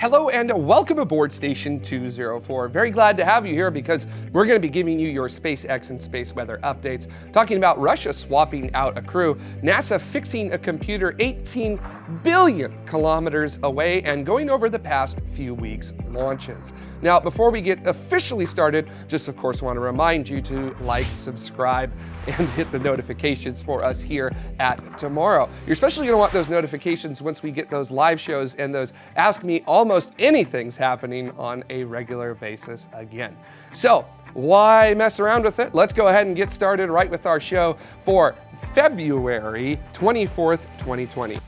Hello and welcome aboard Station 204. Very glad to have you here because we're going to be giving you your SpaceX and space weather updates, talking about Russia swapping out a crew, NASA fixing a computer 18 billion kilometers away, and going over the past few weeks' launches. Now, before we get officially started, just of course want to remind you to like, subscribe, and hit the notifications for us here at Tomorrow. You're especially going to want those notifications once we get those live shows and those Ask Me Almost Anything's happening on a regular basis again. So why mess around with it? Let's go ahead and get started right with our show for February 24th, 2020.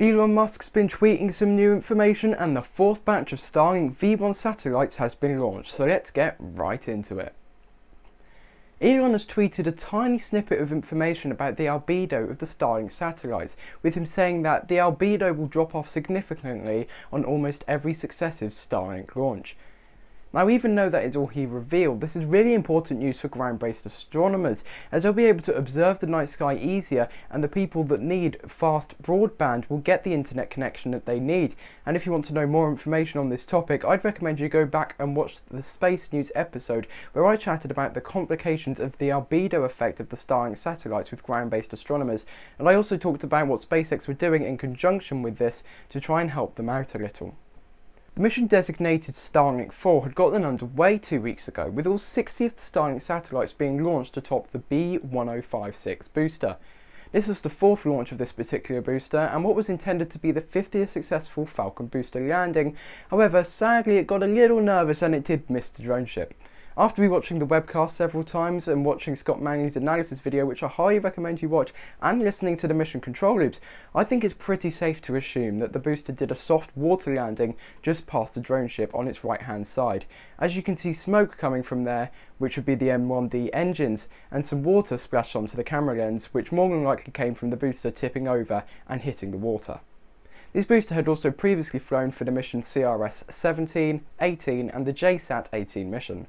Elon Musk's been tweeting some new information and the fourth batch of Starlink V1 satellites has been launched, so let's get right into it. Elon has tweeted a tiny snippet of information about the albedo of the Starlink satellites, with him saying that the albedo will drop off significantly on almost every successive Starlink launch. Now even though that is all he revealed, this is really important news for ground-based astronomers, as they'll be able to observe the night sky easier and the people that need fast broadband will get the internet connection that they need. And if you want to know more information on this topic, I'd recommend you go back and watch the Space News episode where I chatted about the complications of the albedo effect of the Starlink satellites with ground-based astronomers. And I also talked about what SpaceX were doing in conjunction with this to try and help them out a little. The mission designated Starlink 4 had gotten underway two weeks ago, with all 60 of the Starlink satellites being launched atop the B1056 booster. This was the fourth launch of this particular booster and what was intended to be the 50th successful Falcon booster landing. However, sadly it got a little nervous and it did miss the drone ship. After watching the webcast several times and watching Scott Manley's analysis video, which I highly recommend you watch, and listening to the mission control loops, I think it's pretty safe to assume that the booster did a soft water landing just past the drone ship on its right hand side. As you can see smoke coming from there, which would be the M1D engines, and some water splashed onto the camera lens, which more than likely came from the booster tipping over and hitting the water. This booster had also previously flown for the mission CRS-17, 18 and the JCSat-18 mission.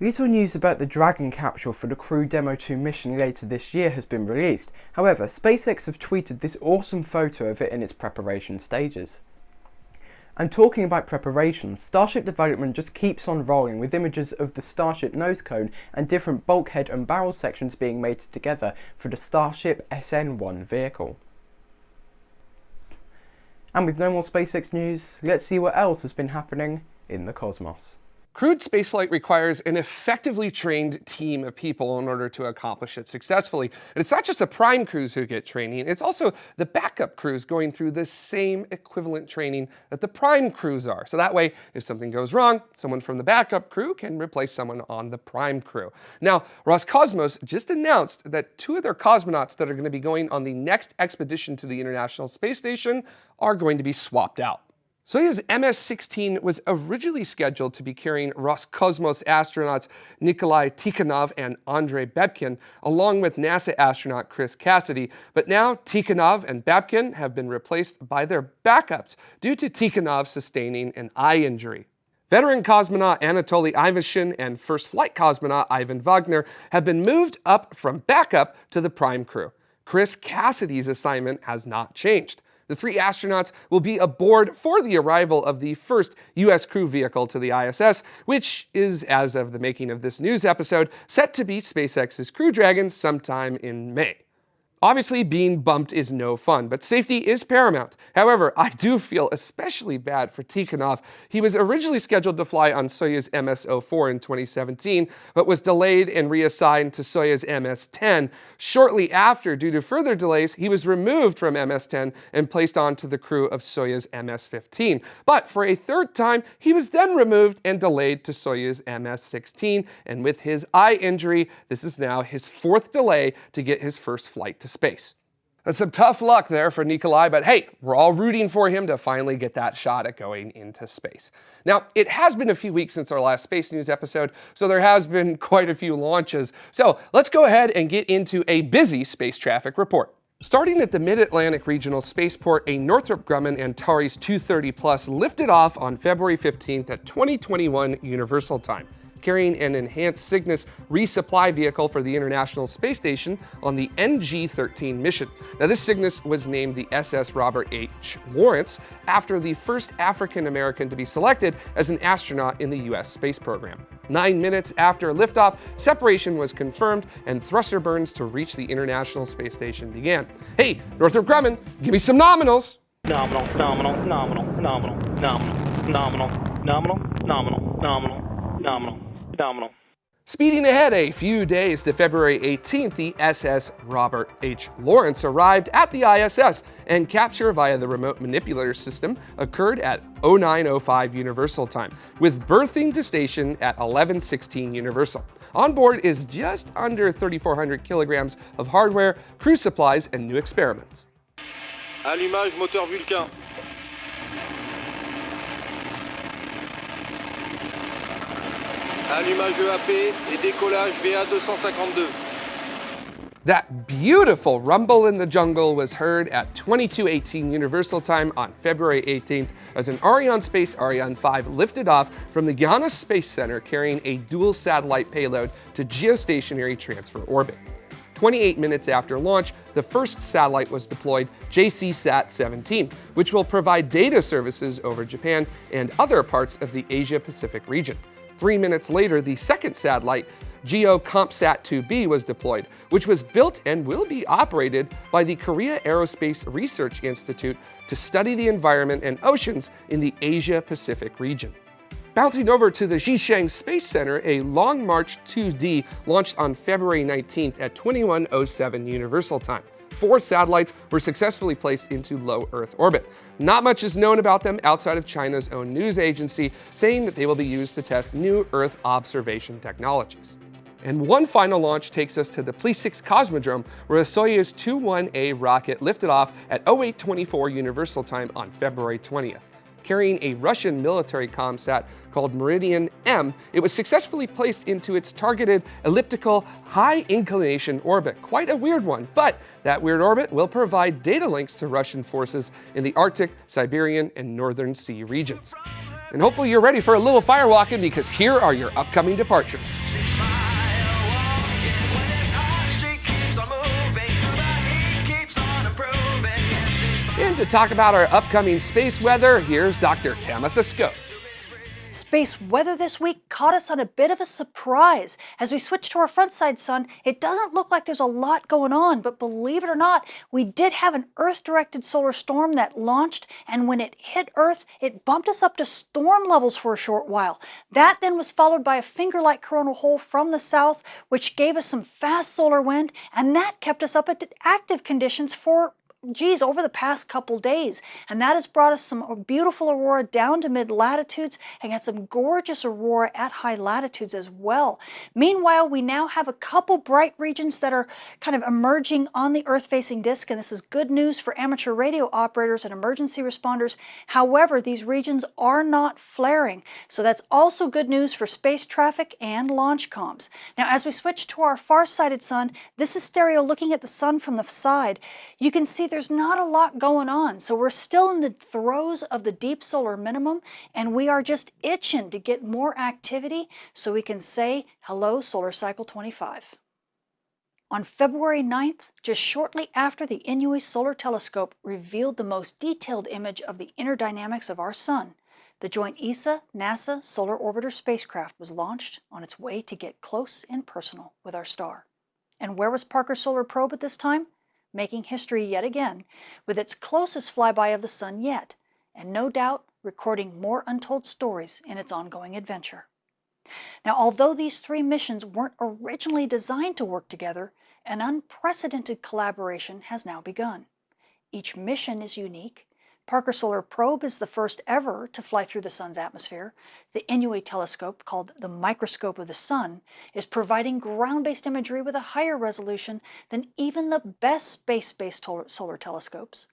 Little news about the Dragon capsule for the Crew Demo 2 mission later this year has been released, however SpaceX have tweeted this awesome photo of it in its preparation stages. And talking about preparation, Starship development just keeps on rolling with images of the Starship nose cone and different bulkhead and barrel sections being made together for the Starship SN1 vehicle. And with no more SpaceX news, let's see what else has been happening in the cosmos. Crewed spaceflight requires an effectively trained team of people in order to accomplish it successfully. And it's not just the prime crews who get training, it's also the backup crews going through the same equivalent training that the prime crews are. So that way, if something goes wrong, someone from the backup crew can replace someone on the prime crew. Now, Roscosmos just announced that two of their cosmonauts that are going to be going on the next expedition to the International Space Station are going to be swapped out. Soyuz MS-16 was originally scheduled to be carrying Roscosmos astronauts Nikolai Tikhonov and Andrei Babkin, along with NASA astronaut Chris Cassidy, but now Tikhonov and Babkin have been replaced by their backups due to Tikhonov sustaining an eye injury. Veteran cosmonaut Anatoly Ivanishin and first flight cosmonaut Ivan Vagner have been moved up from backup to the prime crew. Chris Cassidy's assignment has not changed. The three astronauts will be aboard for the arrival of the first U.S. crew vehicle to the ISS, which is, as of the making of this news episode, set to be SpaceX's Crew Dragon sometime in May. Obviously, being bumped is no fun, but safety is paramount. However, I do feel especially bad for Tikhonov. He was originally scheduled to fly on Soyuz MS-04 in 2017, but was delayed and reassigned to Soyuz MS-10. Shortly after, due to further delays, he was removed from MS-10 and placed onto the crew of Soyuz MS-15. But for a third time, he was then removed and delayed to Soyuz MS-16, and with his eye injury, this is now his fourth delay to get his first flight to space. That's some tough luck there for Nikolai, but hey, we're all rooting for him to finally get that shot at going into space. Now, it has been a few weeks since our last Space News episode, so there has been quite a few launches. So let's go ahead and get into a busy space traffic report. Starting at the Mid-Atlantic Regional Spaceport, a Northrop Grumman Antares 230 Plus lifted off on February 15th at 2021 Universal Time carrying an enhanced Cygnus resupply vehicle for the International Space Station on the NG-13 mission. Now this Cygnus was named the SS Robert H. Lawrence after the first African American to be selected as an astronaut in the US space program. Nine minutes after liftoff, separation was confirmed and thruster burns to reach the International Space Station began. Hey, Northrop Grumman, give me some nominals. Nominal, nominal, nominal, nominal, nominal, nominal, nominal, nominal, nominal, nominal, nominal. Speeding ahead a few days to February 18th, the SS Robert H. Lawrence arrived at the ISS, and capture via the remote manipulator system occurred at 0905 Universal Time, with berthing to station at 1116 Universal. On board is just under 3,400 kilograms of hardware, crew supplies, and new experiments. Allumage moteur Vulcain. Allumage EAP et décollage VA252. That beautiful rumble in the jungle was heard at 2218 Universal Time on February 18th as an Ariane Space Ariane 5 lifted off from the Guiana Space Center carrying a dual satellite payload to geostationary transfer orbit. 28 minutes after launch, the first satellite was deployed, JCSat-17, which will provide data services over Japan and other parts of the Asia-Pacific region. Three minutes later, the second satellite, GEO-KOMPSAT-2B was deployed, which was built and will be operated by the Korea Aerospace Research Institute to study the environment and oceans in the Asia-Pacific region. Bouncing over to the Xichang Space Center, a Long March 2D launched on February 19th at 2107 Universal Time four satellites were successfully placed into low Earth orbit. Not much is known about them outside of China's own news agency, saying that they will be used to test new Earth observation technologies. And one final launch takes us to the Plesetsk Cosmodrome, where a Soyuz 21A rocket lifted off at 0824 Universal Time on February 20th carrying a Russian military ComSat called Meridian M, it was successfully placed into its targeted elliptical high inclination orbit. Quite a weird one, but that weird orbit will provide data links to Russian forces in the Arctic, Siberian, and Northern Sea regions. And hopefully you're ready for a little firewalking because here are your upcoming departures. To talk about our upcoming space weather, here's Dr. Tamitha Skov. Space weather this week caught us on a bit of a surprise. As we switch to our front side sun, it doesn't look like there's a lot going on, but believe it or not, we did have an Earth-directed solar storm that launched, and when it hit Earth, it bumped us up to storm levels for a short while. That then was followed by a finger-like coronal hole from the south, which gave us some fast solar wind, and that kept us up at active conditions for geez, over the past couple days. And that has brought us some uh, beautiful aurora down to mid latitudes and got some gorgeous aurora at high latitudes as well. Meanwhile, we now have a couple bright regions that are kind of emerging on the Earth-facing disk, and this is good news for amateur radio operators and emergency responders. However, these regions are not flaring, so that's also good news for space traffic and launch comms. Now, as we switch to our far-sighted sun, this is stereo looking at the sun from the side. You can see there's not a lot going on. So we're still in the throes of the deep solar minimum, and we are just itching to get more activity so we can say, hello, solar cycle 25. On February 9th, just shortly after the Inouye Solar Telescope revealed the most detailed image of the inner dynamics of our sun, the joint ESA-NASA Solar Orbiter spacecraft was launched on its way to get close and personal with our star. And where was Parker Solar Probe at this time? Making history yet again with its closest flyby of the sun yet, and no doubt recording more untold stories in its ongoing adventure. Now, although these three missions weren't originally designed to work together, an unprecedented collaboration has now begun. Each mission is unique, Parker Solar Probe is the first ever to fly through the Sun's atmosphere. The Inouye telescope, called the Microscope of the Sun, is providing ground-based imagery with a higher resolution than even the best space-based solar telescopes.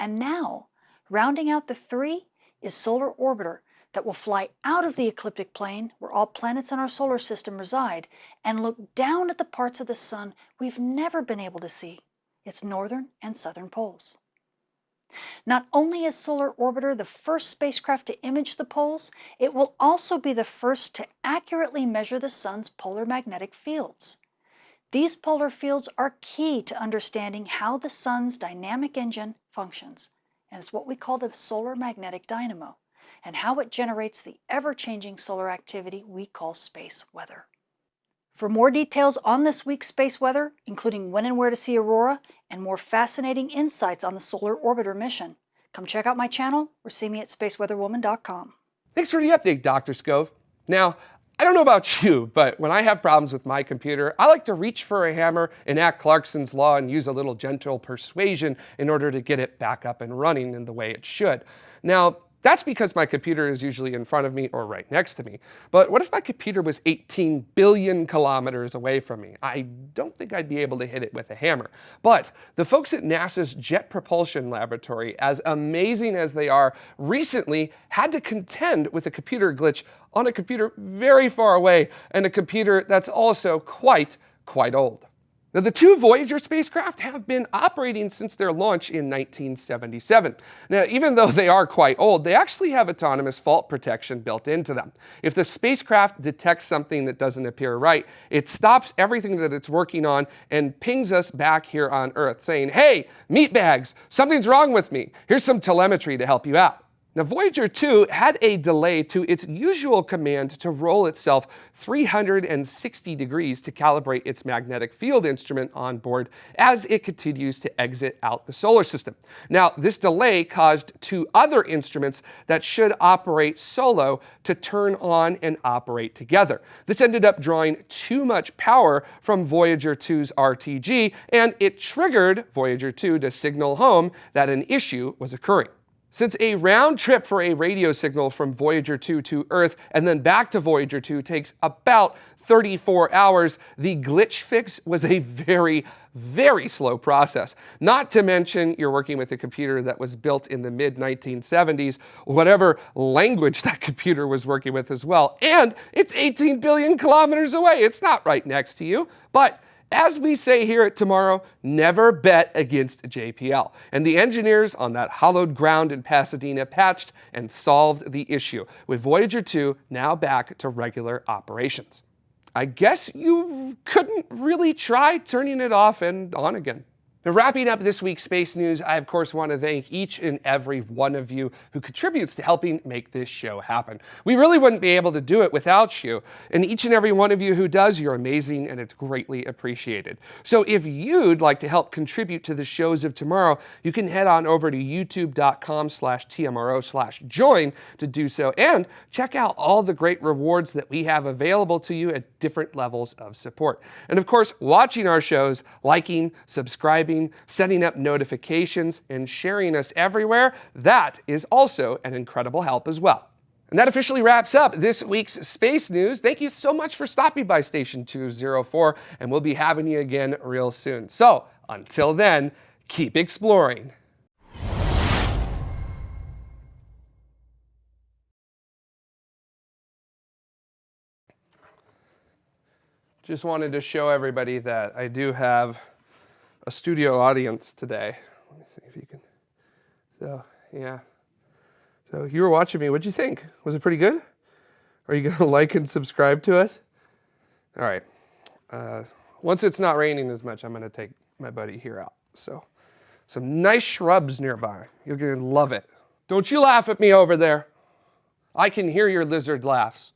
And now, rounding out the three, is Solar Orbiter that will fly out of the ecliptic plane where all planets in our solar system reside and look down at the parts of the Sun we've never been able to see, its northern and southern poles. Not only is Solar Orbiter the first spacecraft to image the poles, it will also be the first to accurately measure the sun's polar magnetic fields. These polar fields are key to understanding how the sun's dynamic engine functions, and it's what we call the solar magnetic dynamo, and how it generates the ever-changing solar activity we call space weather. For more details on this week's space weather, including when and where to see aurora, and more fascinating insights on the Solar Orbiter mission, come check out my channel or see me at spaceweatherwoman.com. Thanks for the update, Dr. Skov. Now, I don't know about you, but when I have problems with my computer, I like to reach for a hammer, enact Clarkson's law, and use a little gentle persuasion in order to get it back up and running in the way it should. Now, that's because my computer is usually in front of me or right next to me. But what if my computer was 18 billion kilometers away from me? I don't think I'd be able to hit it with a hammer. But the folks at NASA's Jet Propulsion Laboratory, as amazing as they are, recently had to contend with a computer glitch on a computer very far away and a computer that's also quite, quite old. Now, the two Voyager spacecraft have been operating since their launch in 1977. Now, even though they are quite old, they actually have autonomous fault protection built into them. If the spacecraft detects something that doesn't appear right, it stops everything that it's working on and pings us back here on Earth saying, hey, meatbags, something's wrong with me. Here's some telemetry to help you out. Now, Voyager 2 had a delay to its usual command to roll itself 360 degrees to calibrate its magnetic field instrument on board as it continues to exit out the solar system. Now, this delay caused two other instruments that should operate solo to turn on and operate together. This ended up drawing too much power from Voyager 2's RTG, and it triggered Voyager 2 to signal home that an issue was occurring. Since a round trip for a radio signal from Voyager 2 to Earth and then back to Voyager 2 takes about 34 hours, the glitch fix was a very, very slow process. Not to mention you're working with a computer that was built in the mid 1970s, whatever language that computer was working with as well. And it's 18 billion kilometers away. It's not right next to you, but as we say here at Tomorrow, never bet against JPL. And the engineers on that hollowed ground in Pasadena patched and solved the issue, with Voyager 2 now back to regular operations. I guess you couldn't really try turning it off and on again. Now, wrapping up this week's space news, I of course want to thank each and every one of you who contributes to helping make this show happen. We really wouldn't be able to do it without you, and each and every one of you who does, you're amazing and it's greatly appreciated. So if you'd like to help contribute to the shows of tomorrow, you can head on over to youtube.com slash tmro slash join to do so, and check out all the great rewards that we have available to you at different levels of support. And of course, watching our shows, liking, subscribing, subscribing, setting up notifications, and sharing us everywhere, that is also an incredible help as well. And that officially wraps up this week's space news. Thank you so much for stopping by Station 204, and we'll be having you again real soon. So until then, keep exploring. Just wanted to show everybody that I do have a studio audience today. Let me see if you can. So, yeah. So you were watching me. What'd you think? Was it pretty good? Are you going to like and subscribe to us? All right. Uh, once it's not raining as much, I'm going to take my buddy here out. So some nice shrubs nearby. You're going to love it. Don't you laugh at me over there. I can hear your lizard laughs.